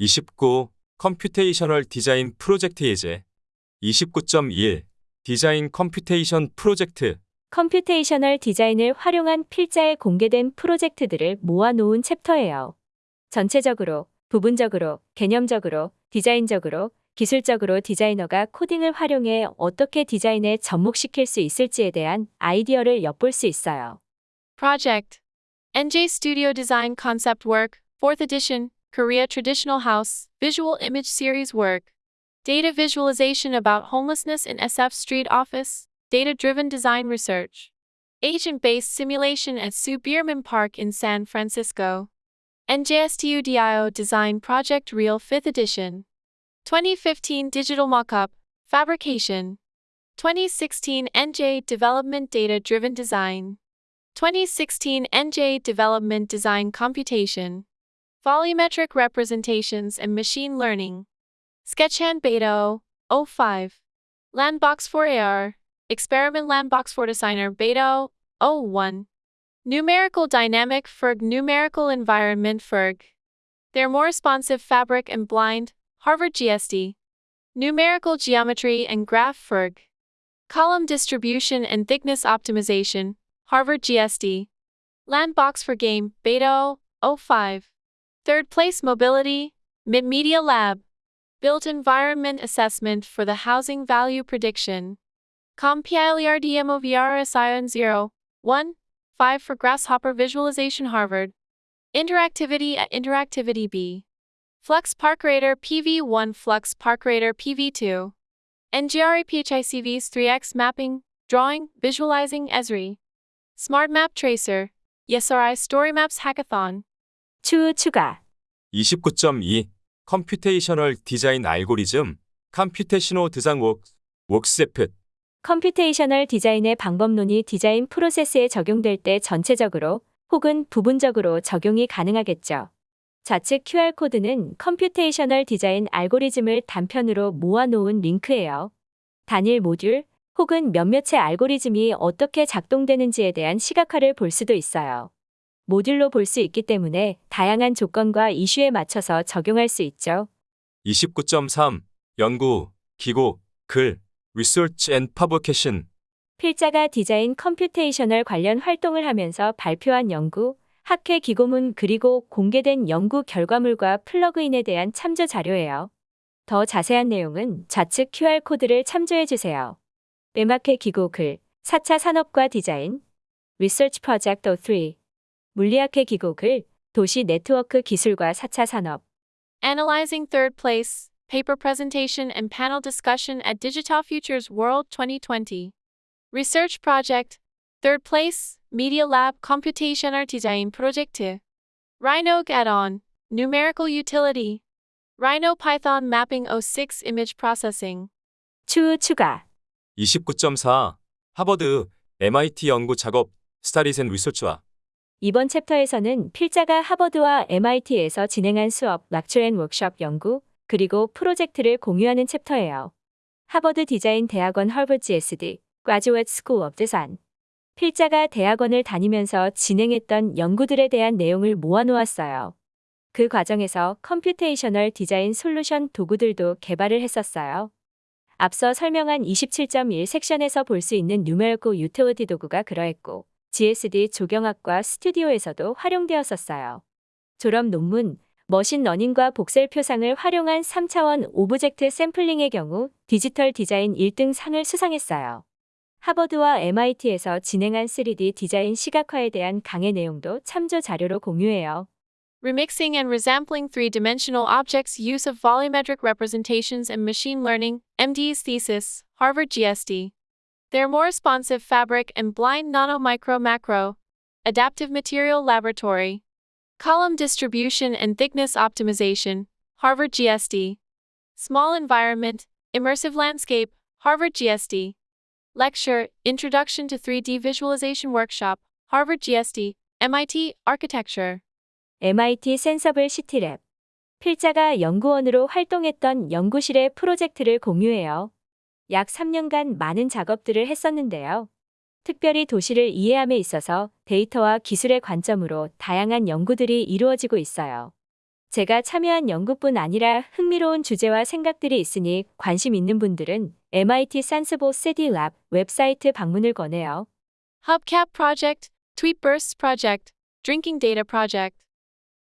29. computational 디자인 프로젝트 예제 29.1. 디자인 computation 프로젝트 computational 디자인을 활용한 필자에 공개된 프로젝트들을 모아놓은 챕터예요. 전체적으로, 부분적으로, 개념적으로, 디자인적으로, 기술적으로 디자이너가 코딩을 활용해 어떻게 디자인에 접목시킬 수 있을지에 대한 아이디어를 엿볼 수 있어요. Project NJ Studio Design Concept Work, 4th Edition, Korea Traditional House, Visual Image Series Work. Data Visualization about Homelessness in SF Street Office, Data Driven Design Research. Agent Based Simulation at Sue Bierman Park in San Francisco. NJSTUDIO Design Project Real 5th Edition. 2015 Digital Mockup, Fabrication. 2016 NJ Development Data Driven Design. 2016 NJ Development Design Computation. Volumetric Representations and Machine Learning. Sketchhand Beta 05. Landbox 4AR. Experiment Landbox 4 Designer Beta 01. Numerical Dynamic Ferg Numerical Environment Ferg. They're more responsive fabric and blind, Harvard GSD. Numerical Geometry and Graph Ferg. Column Distribution and Thickness Optimization, Harvard GSD. Landbox for Game, Beta 05. Third place Mobility, Mid Media Lab. Built Environment Assessment for the Housing Value Prediction. CompILERDMOVR SION 0, 1, 5 for Grasshopper Visualization Harvard. Interactivity at Interactivity B. Flux Park Radar PV1 Flux Park Radar PV2. NGRA PHICV's 3X Mapping, Drawing, Visualizing Esri. Smart Map Tracer. YesRI Story Maps Hackathon. 추후 추가. 29.2. 컴퓨테이셔널 디자인 알고리즘 컴퓨테시노 드상 웍 웍세프 컴퓨테이셔널 디자인의 방법론이 디자인 프로세스에 적용될 때 전체적으로 혹은 부분적으로 적용이 가능하겠죠. 좌측 QR코드는 컴퓨테이셔널 디자인 알고리즘을 단편으로 모아놓은 링크예요. 단일 모듈 혹은 몇몇의 알고리즘이 어떻게 작동되는지에 대한 시각화를 볼 수도 있어요. 모듈로 볼 수 있기 때문에 다양한 조건과 이슈에 맞춰서 적용할 수 있죠. 29.3. 연구, 기고, 글, Research and Publication 필자가 디자인 computational 관련 활동을 하면서 발표한 연구, 학회 기고문 그리고 공개된 연구 결과물과 플러그인에 대한 참조 자료예요. 더 자세한 내용은 좌측 QR코드를 참조해 주세요. 매마케 기고 글, 4차 산업과 디자인, Research Project 03, 물리학회 기고 글, 도시 네트워크 기술과 4차 산업, Analyzing Third Place, Paper Presentation and Panel Discussion at Digital Futures World 2020. Research Project, Third Place, Media Lab Computational Design Project. Rhino Add-on, Numerical Utility. Rhino Python Mapping 06 Image Processing. 추후 추가, 29.4. 하버드, MIT 연구 작업, 앤 리서치와 이번 챕터에서는 필자가 하버드와 MIT에서 진행한 수업, lecture and workshop 연구, 그리고 프로젝트를 공유하는 챕터예요. 하버드 디자인 대학원 Harvard GSD, Graduate School of Design. 필자가 대학원을 다니면서 진행했던 연구들에 대한 내용을 모아놓았어요. 그 과정에서 computational 디자인 솔루션 도구들도 개발을 했었어요. 앞서 설명한 27.1 섹션에서 볼 수 있는 Numerical Utility 도구가 그러했고, GSD 조경학과 스튜디오에서도 활용되었었어요. 졸업 논문, machine learning과 voxel 표상을 활용한 3차원 object 샘플링의 경우 디지털 디자인 1등 상을 수상했어요. 하버드와 MIT에서 진행한 3D 디자인 시각화에 대한 강의 내용도 참조 자료로 공유해요. Remixing and resampling three dimensional objects, use of volumetric representations and machine learning, MD's thesis, Harvard GSD. They're more responsive fabric and blind nano micro macro. Adaptive Material Laboratory. Column Distribution and Thickness Optimization, Harvard GSD. Small Environment, Immersive Landscape, Harvard GSD. Lecture, Introduction to 3D Visualization Workshop, Harvard GSD, MIT, Architecture. MIT 센서블 시티랩. 필자가 연구원으로 활동했던 연구실의 프로젝트를 공유해요. 약 3년간 많은 작업들을 했었는데요. 특별히 도시를 이해함에 있어서 데이터와 기술의 관점으로 다양한 연구들이 이루어지고 있어요. 제가 참여한 연구뿐 아니라 흥미로운 주제와 생각들이 있으니 관심 있는 분들은 MIT 산스보 세디랩 웹사이트 방문을 권해요. Hubcap Project, Tweet Bursts Project, Drinking Data Project.